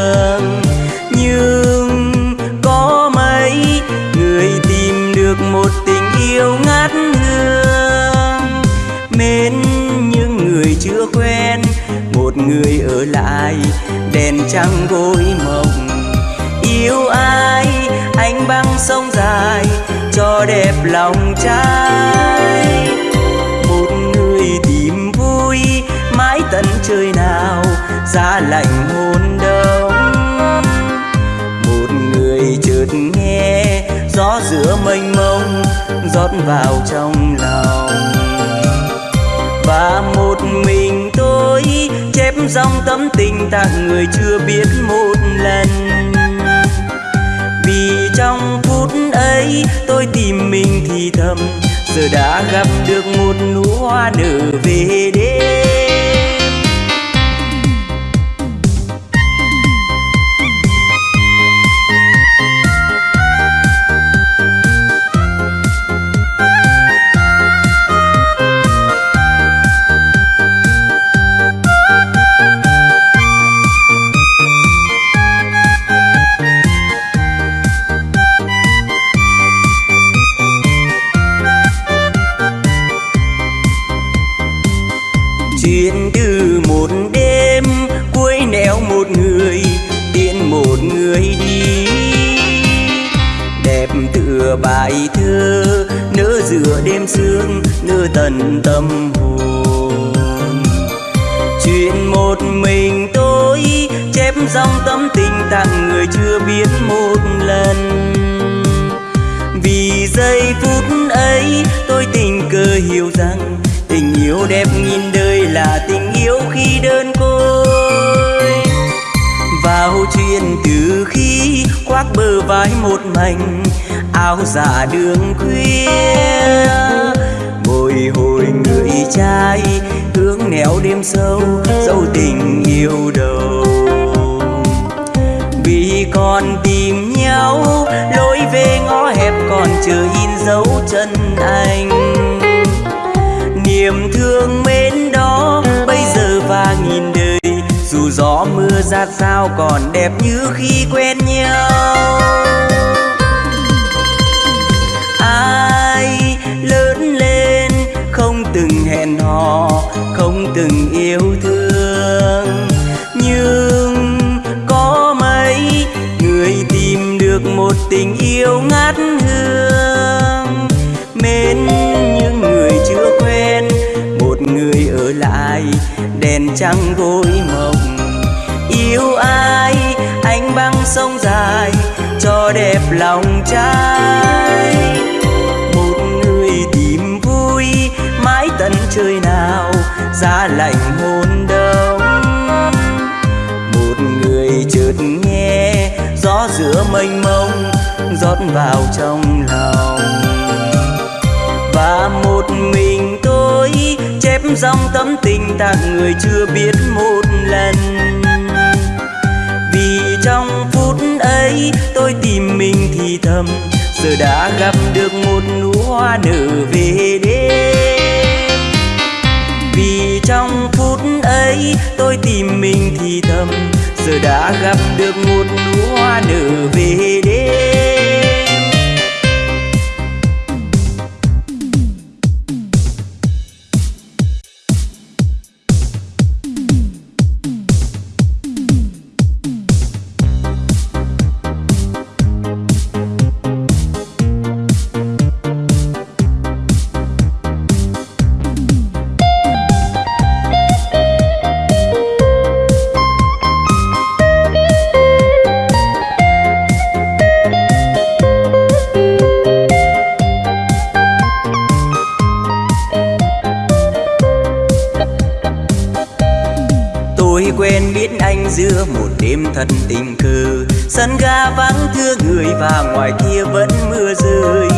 thương nhưng có mấy người tìm được một tình yêu ngát hương mến những người chưa quen, một người ở lại, đèn trăng gối mộng. Yêu ai anh băng sông dài, cho đẹp lòng trai. Một người tìm vui, mãi tận trời nào giá lạnh gió mênh mông, rót vào trong lòng. Và một mình tôi chép dòng tấm tình tặng người chưa biết một lần. Vì trong phút ấy tôi tìm mình thì thầm, giờ đã gặp được một nụ hoa nở về đêm. Khoác bờ vai một mảnh, áo giả đường khuya. Bồi hồi người trai hướng nẻo đêm sâu, dấu tình yêu đầu. Vì còn tìm nhau, lối về ngõ hẹp còn chờ in dấu chân anh. Gió ra sao còn đẹp như khi quen nhau. Ai lớn lên không từng hẹn hò, không từng yêu thương. Nhưng có mấy người tìm được một tình yêu ngát hương. Mến những người chưa quen, một người ở lại, đèn trăng gối mộng lòng trai. Một người tìm vui, mãi tận trời nào, giá lạnh hôn đông. Một người chợt nghe, gió giữa mênh mông, rót vào trong lòng. Và một mình tôi, chép dòng tấm tình tặng người chưa biết một lần. Vì trong phút ấy, tôi thì thầm, giờ đã gặp được một nụ hoa nở về đêm. Vì trong phút ấy tôi tìm mình thì thầm, giờ đã gặp được một nụ hoa nở về đêm. Thật tình cờ Sân ga vắng thưa người và ngoài kia vẫn mưa rơi.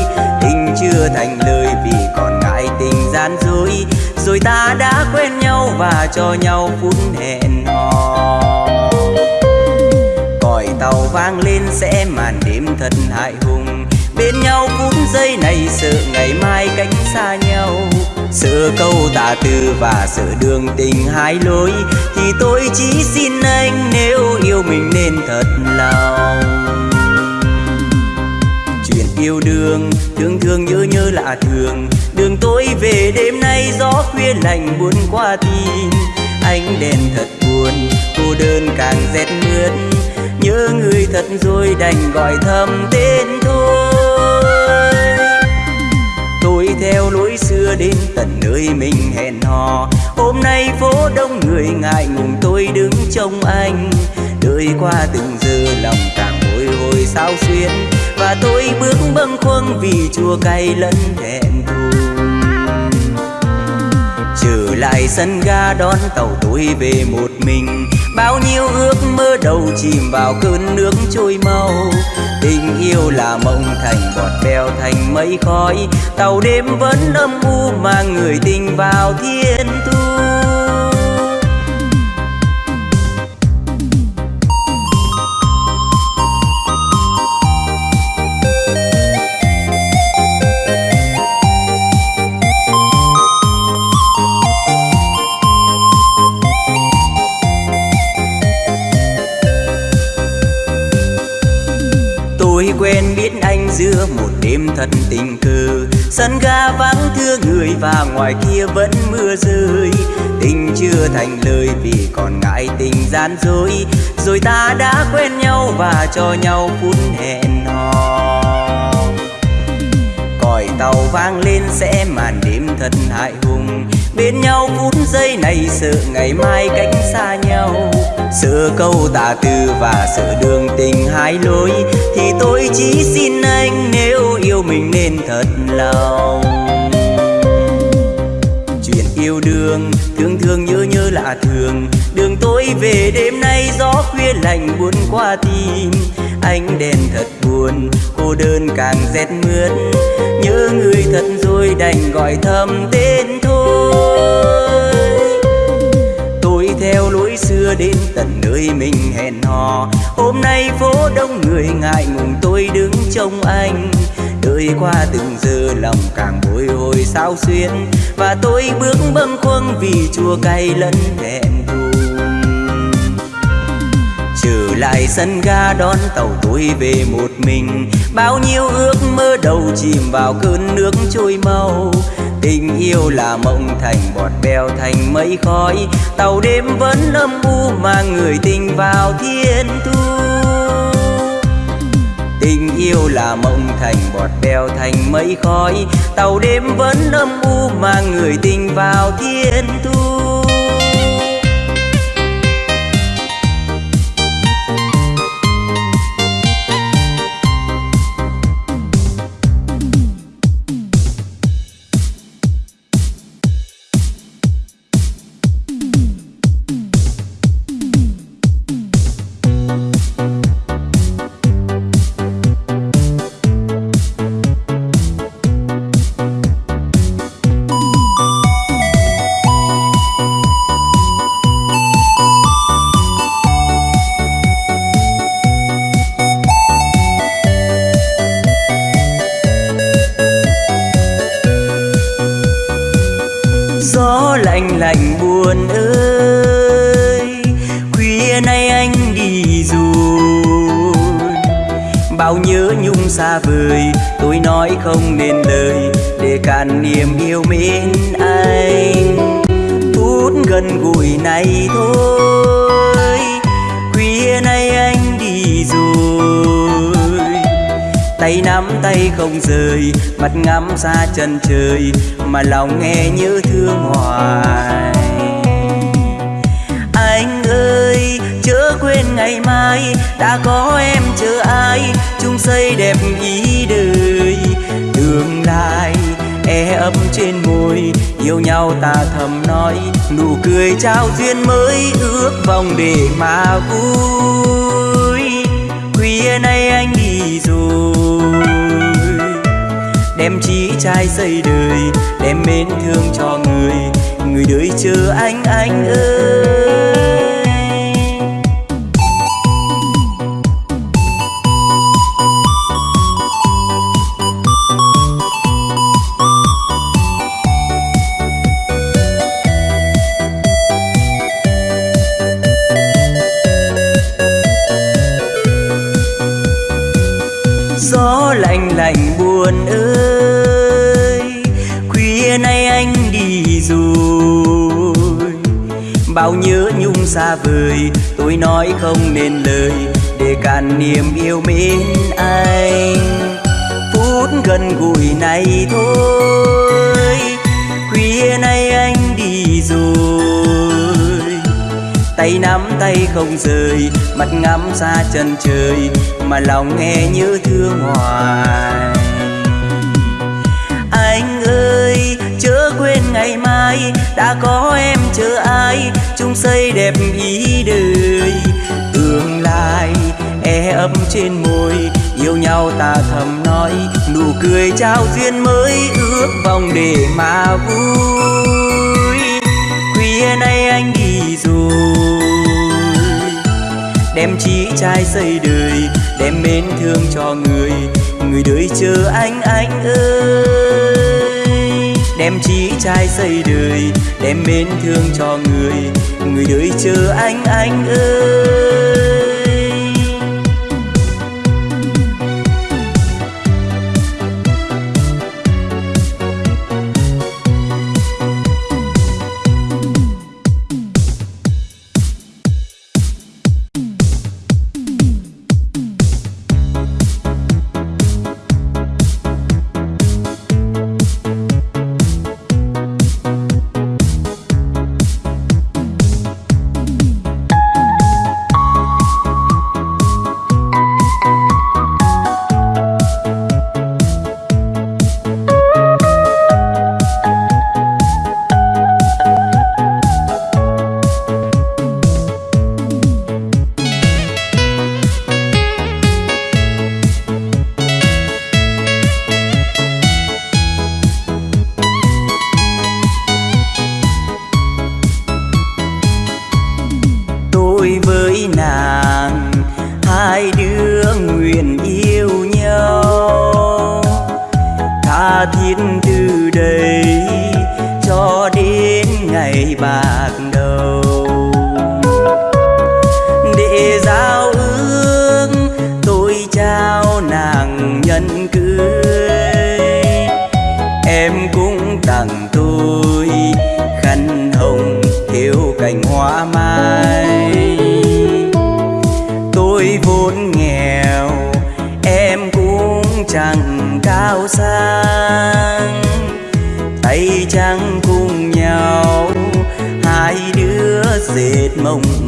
Tình chưa thành lời vì còn ngại tình gian dối. Rồi ta đã quen nhau và cho nhau phút hẹn hò. Còi tàu vang lên sẽ màn đêm thật hại hùng. Bên nhau phút giây này sợ ngày mai cách xa nhau sự câu tà từ và sự đường tình hai lối Thì tôi chỉ xin anh nếu yêu mình nên thật lòng. Chuyện yêu đương, thương thương nhớ nhớ lạ thường. Đường tôi về đêm nay gió khuya lạnh buồn qua tim. Ánh đèn thật buồn, cô đơn càng rét mướt. Nhớ người thật rồi đành gọi thầm tên thôi. Đưa đến tận nơi mình hẹn hò. Hôm nay phố đông người ngại ngùng, tôi đứng trông anh. Đời qua từng giờ lòng càng bồi hồi sao xuyên và tôi bước bâng khuâng vì chua cay lẫn thẹn thùng trở lại sân ga đón tàu tôi về một mình. Bao nhiêu ước mơ đầu chìm vào cơn nước trôi mau tình yêu là mộng thành bọt bèo thành mây khói. Tàu đêm vẫn âm u mang người tình vào thiên thu. Quen biết anh giữa một đêm thật tình cờ. Sân ga vắng thưa người và ngoài kia vẫn mưa rơi. Tình chưa thành lời vì còn ngại tình gian dối. Rồi ta đã quen nhau và cho nhau phút hẹn hò. Còi tàu vang lên sẽ màn đêm thật hại hùng. Bên nhau phút giây này sợ ngày mai cách xa nhau sợ câu tà từ và sợ đường tình hai lối, thì tôi chỉ xin anh nếu yêu mình nên thật lòng. Chuyện yêu đương, thương thương nhớ nhớ lạ thường. Đường tôi về đêm nay gió khuya lạnh buồn qua tim. Ánh đèn thật buồn, cô đơn càng rét mướt. Nhớ người thật rồi đành gọi thầm tên thôi lối xưa đến tận nơi mình hẹn hò. Hôm nay phố đông người ngại ngùng, tôi đứng trông anh. Đời qua từng giờ lòng càng bồi hồi sao xuyên và tôi bước bâng khuâng vì chua cay lẫn thẹn trở lại sân ga đón tàu tôi về một mình. Bao nhiêu ước mơ đầu chìm vào cơn nước trôi mau tình yêu là mộng thành bọt bèo thành mây khói. Tàu đêm vẫn âm u mang người tình vào thiên thu. Tình yêu là mộng thành bọt bèo thành mây khói. Tàu đêm vẫn âm u mang người tình vào thiên thu. Không rời mặt ngắm xa chân trời mà lòng nghe như thương hoài. Anh ơi, chớ quên ngày mai, đã có em chờ ai, chung xây đẹp ý đời. Tương lai e ấm trên môi, yêu nhau ta thầm nói, nụ cười trao duyên mới ước vòng để mà vui. Khuya nay anh đi rồi đem trí trai xây đời, đem mến thương cho người. Người đợi chờ anh anh ơi. Xa vời. Tôi nói không nên lời, để cạn niềm yêu mến anh. Phút gần gũi này thôi, khuya nay anh đi rồi. Tay nắm tay không rời, mặt ngắm xa chân trời, mà lòng nghe như thương hoài. Anh ơi, chớ quên ngày mai đã có em chờ ai, chung xây đẹp ý đời. Tương lai e ấm trên môi, yêu nhau ta thầm nói. Nụ cười trao duyên mới ước vòng để mà vui. Khuya nay anh đi rồi, đem chí trai xây đời, đem mến thương cho người. Người đời chờ anh anh ơi em chỉ trai xây đời, đem mến thương cho người. Người đợi chờ anh anh ơi. mão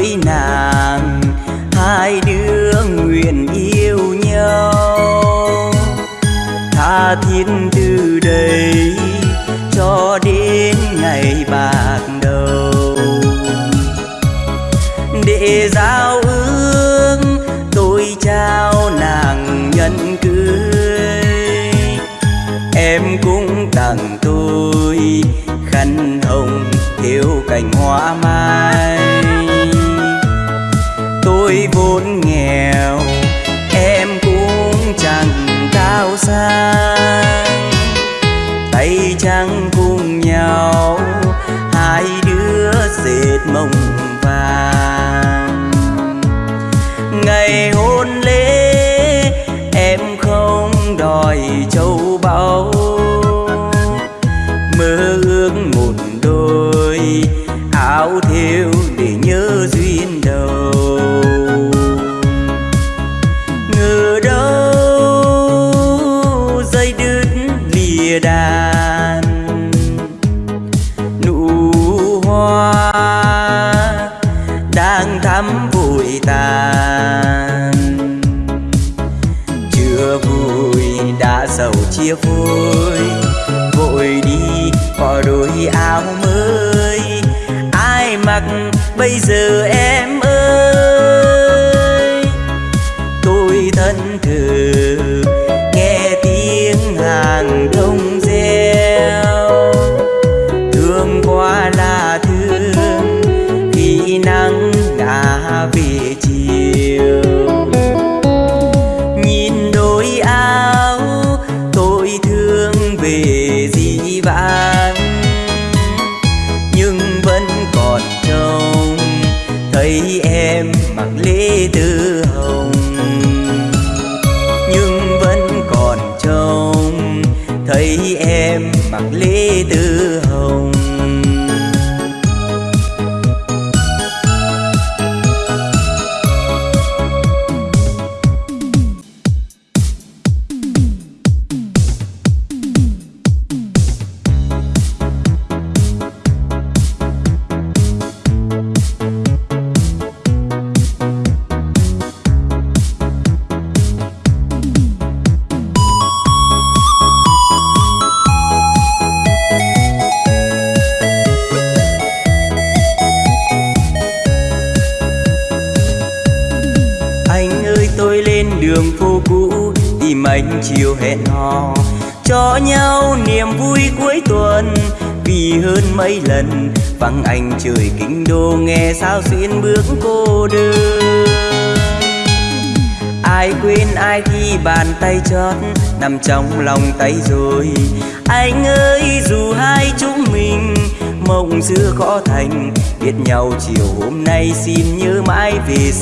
với nàng hai đứa nguyện yêu nhau. Tha thiết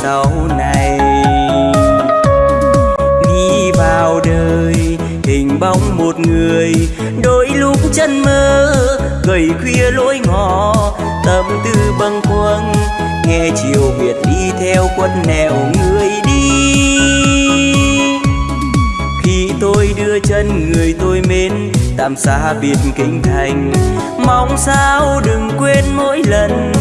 sau này. Đi vào đời, hình bóng một người, đôi lúc chân mơ, gầy khuya lối ngõ tâm tư bâng khuâng, nghe chiều biệt đi theo quân nẻo người đi. Khi tôi đưa chân người tôi mến tạm xa biệt kinh thành, mong sao đừng quên mỗi lần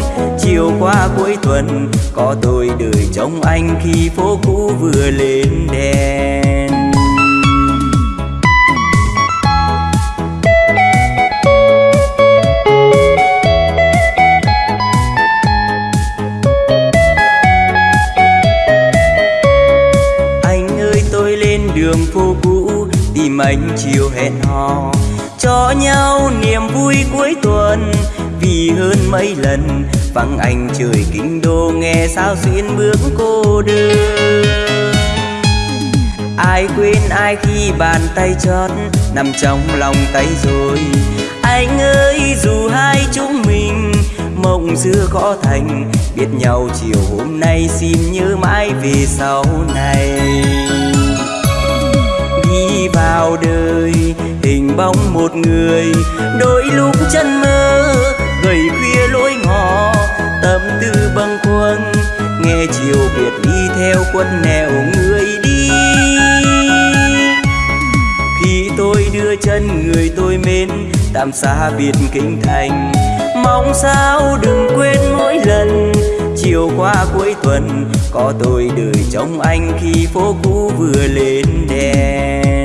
chiều qua cuối tuần, có tôi đợi trông anh khi phố cũ vừa lên đèn. Anh ơi, tôi lên đường phố cũ, tìm anh chiều hẹn hò, cho nhau niềm vui cuối tuần. Vì hơn mấy lần vắng anh trời kinh đô nghe sao xuyên bước cô đơn. Ai quên ai khi bàn tay chót nằm trong lòng tay rồi. Anh ơi, dù hai chúng mình mộng xưa khó thành, biết nhau chiều hôm nay xin nhớ mãi về sau này. Đi vào đời, hình bóng một người, đôi lúc chân mơ nghe chiều biệt đi theo quân nẻo người đi. Khi tôi đưa chân người tôi mến, tạm xa biệt kinh thành. Mong sao đừng quên mỗi lần, chiều qua cuối tuần, có tôi đợi trong anh khi phố cũ vừa lên đèn.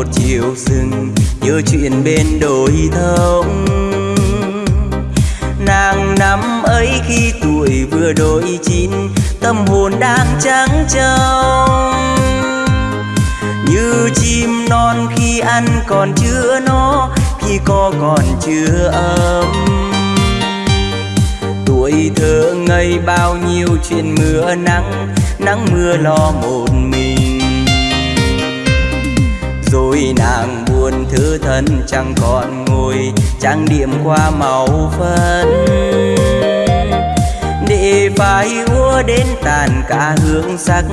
Một chiều rừng nhớ chuyện bên đồi thông. Nàng năm ấy khi tuổi vừa đôi chín, tâm hồn đang trắng trong. Như chim non khi ăn còn chưa no, khi có còn chưa ấm. Tuổi thơ ngây bao nhiêu chuyện mưa nắng nắng mưa lo một mình ôi, nàng buồn thư thân chẳng còn ngồi, trang điểm qua màu phấn. Để phải úa đến tàn cả hương sắc,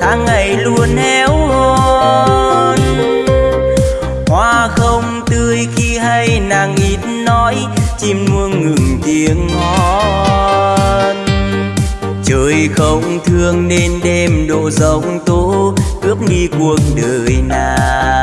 tháng ngày luôn héo hon hoa không tươi khi hay nàng ít nói, chim muông ngừng tiếng hót trời không thương nên đêm độ rộng tố, cướp đi cuộc đời nàng.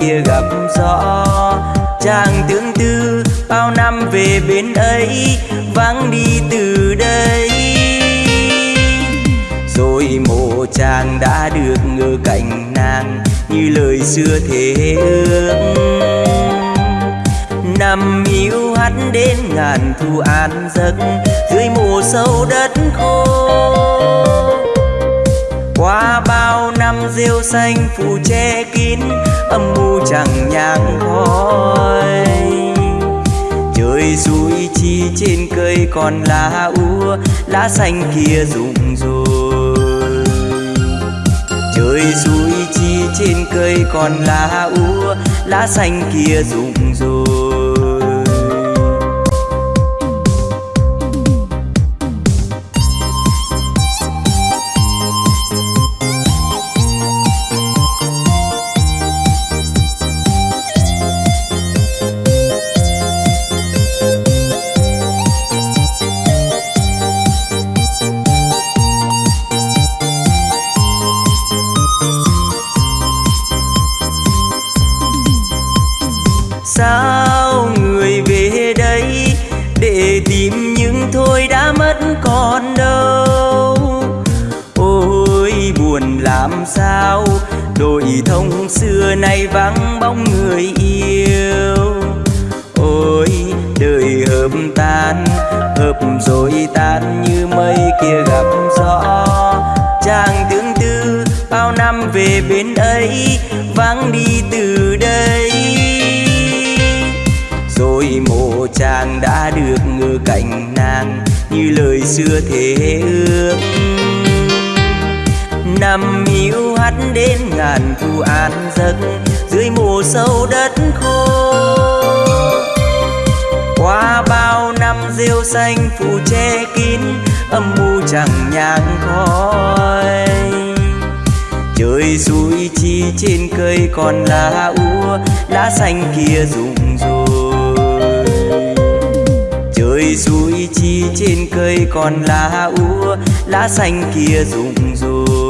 Kia gặp gió. Chàng tương tư, bao năm về bên ấy, vắng đi từ đây. Rồi mộ chàng đã được ngờ cạnh nàng như lời xưa thế ước. Nằm hiu hắt đến ngàn thu an giấc dưới mùa sâu đất khô. Qua bao năm rêu xanh phủ che kín âm mưu chẳng nhang khói trời rủi chi trên cây còn lá úa, lá xanh kia rụng rồi. Trời rủi chi trên cây còn lá úa, lá xanh kia rụng rồi. Ấy vắng đi từ đây. Rồi mộ chàng đã được ngờ cạnh nàng như lời xưa thế ước. Nằm yêu hắt đến ngàn thu an giấc dưới mùa sâu đất khô. Qua bao năm rêu xanh phủ che kín âm mưu chẳng nhang khói trời rủi chi trên cây còn lá úa, lá xanh kia rụng rồi. Trời rủi chi trên cây còn lá úa, lá xanh kia rụng rồi.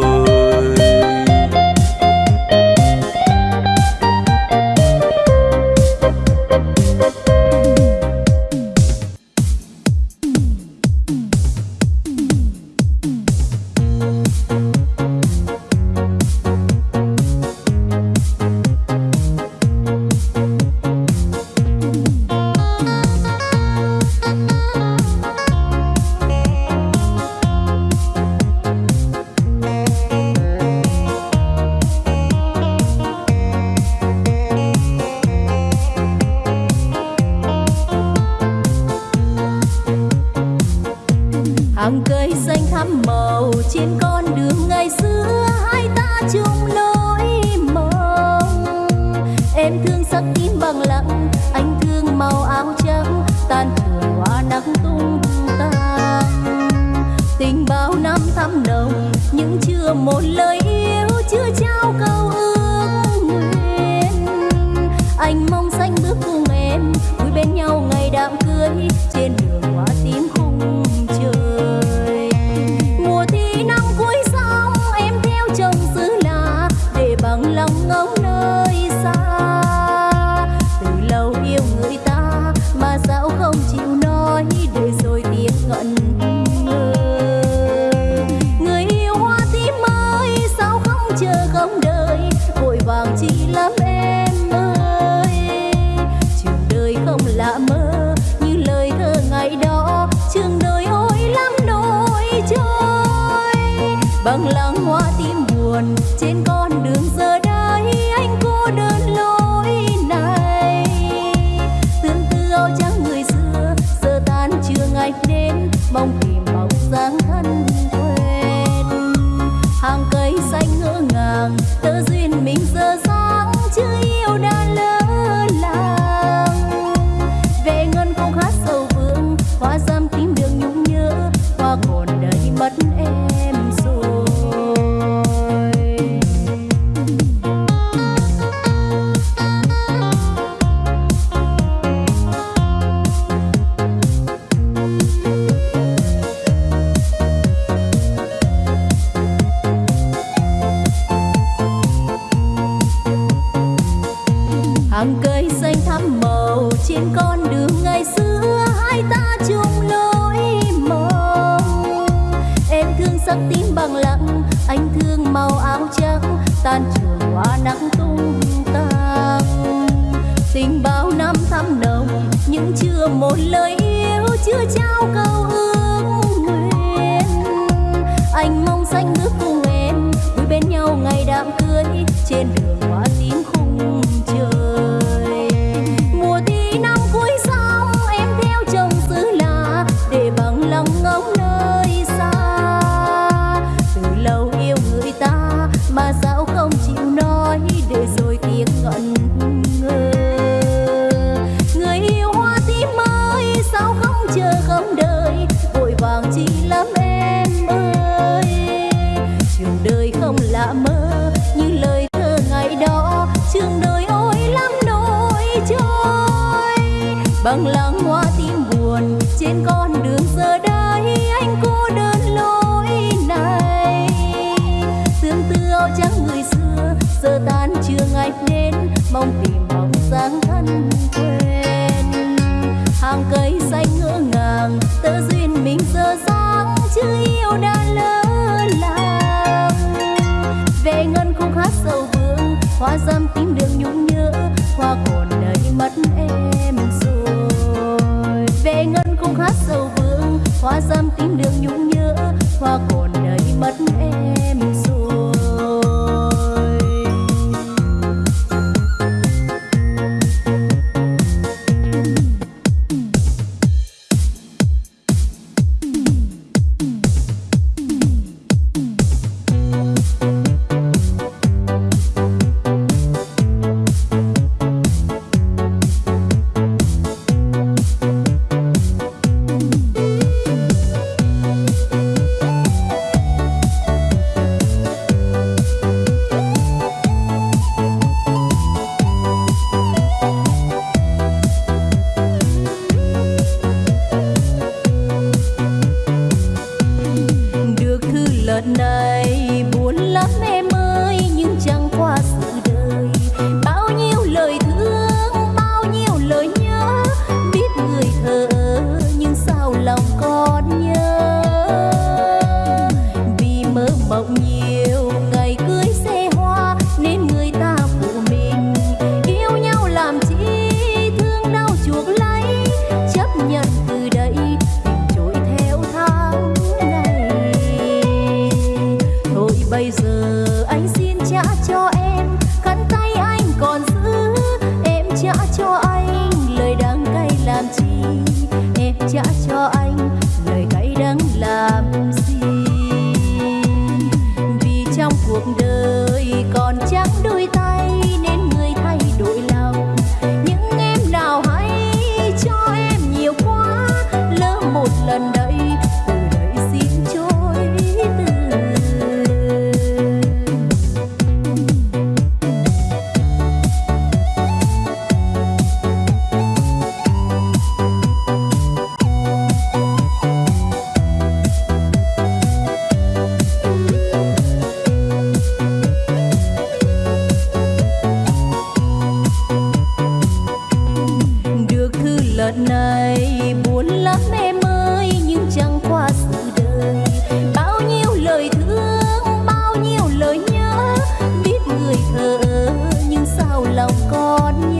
con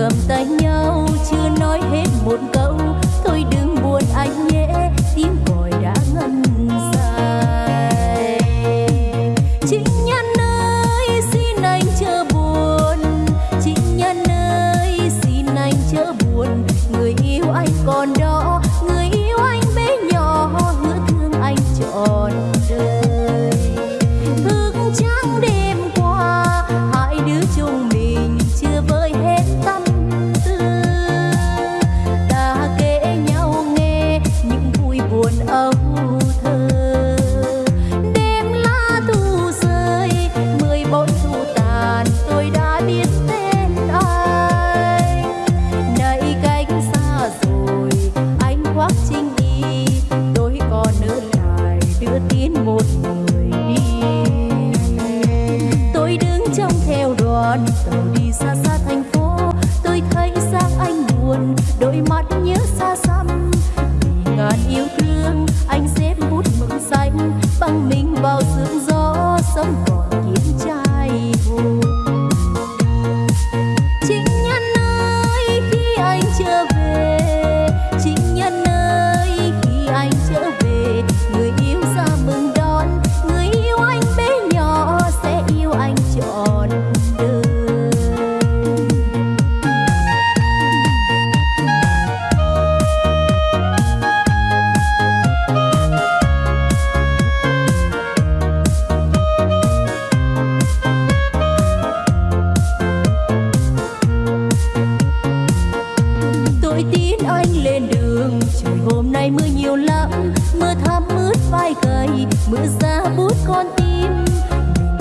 cầm tay nhau chưa nói hết một câu.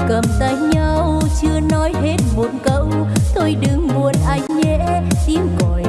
cầm tay nhau, chưa nói hết một câu. Thôi đừng buồn anh nhé tim còi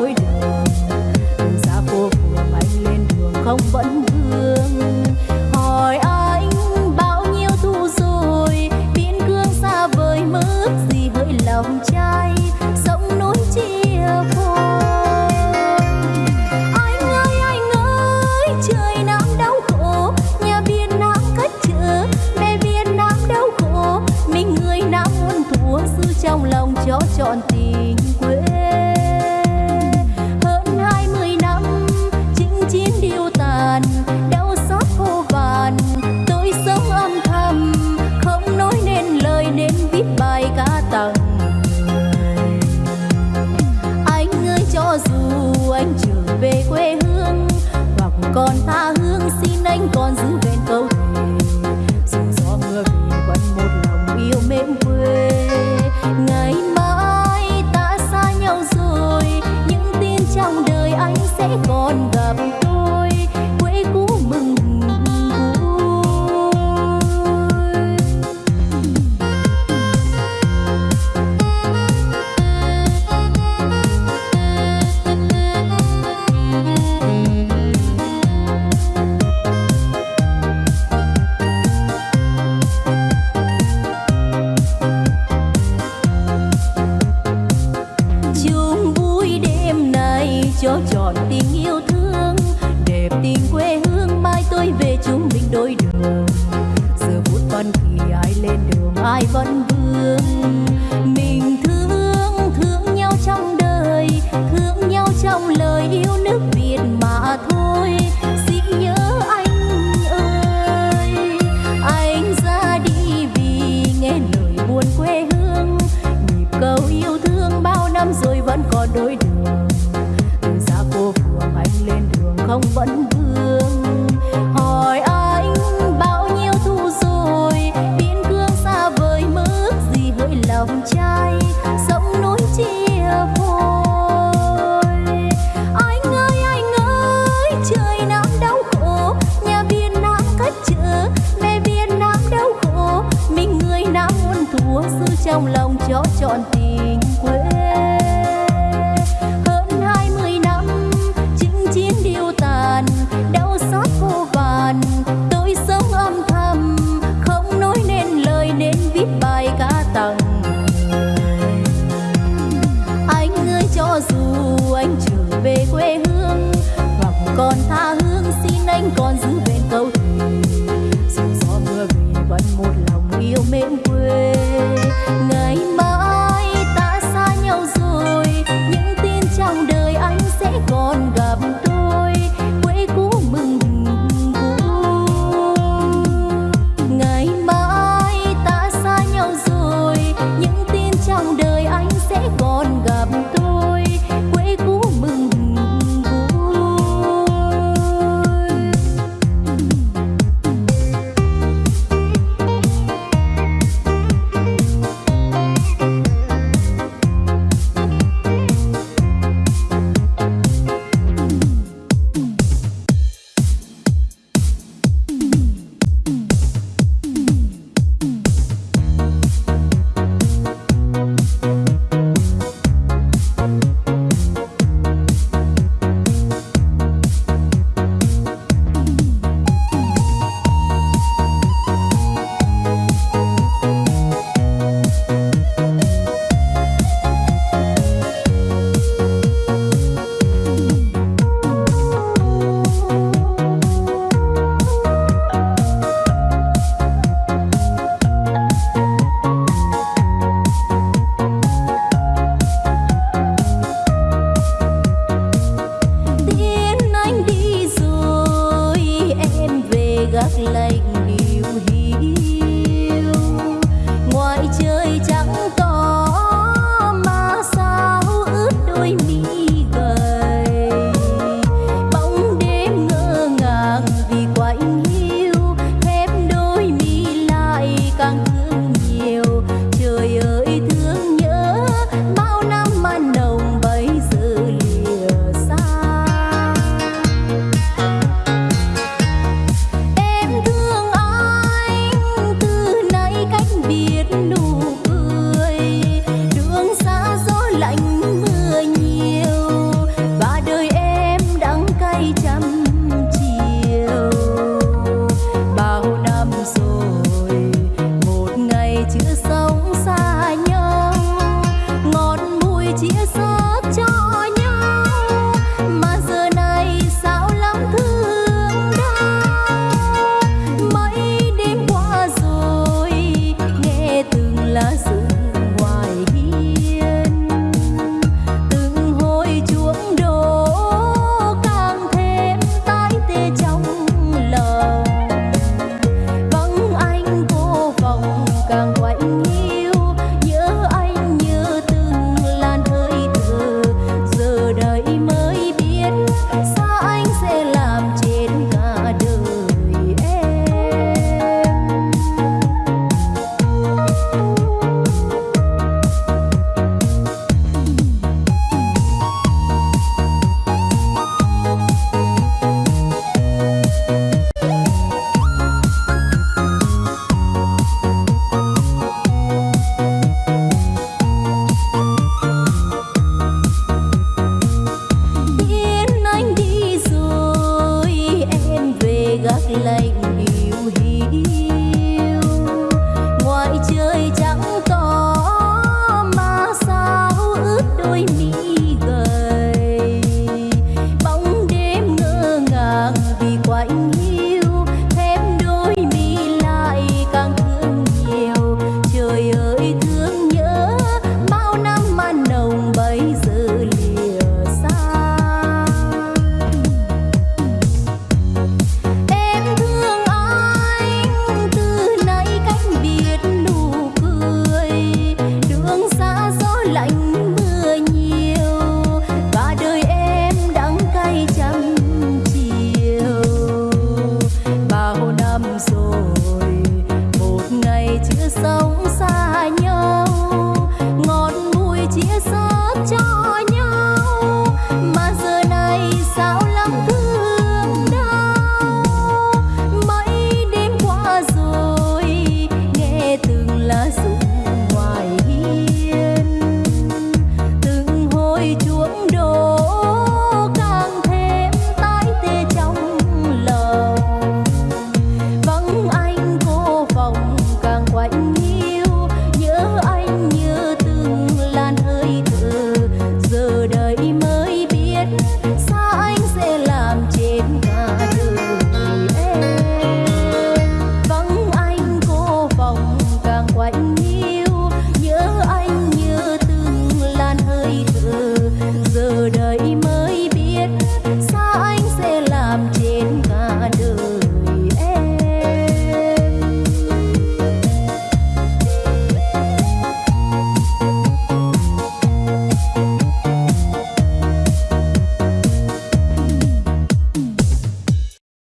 lối đường. Ra phố phường anh lên đường không vẫn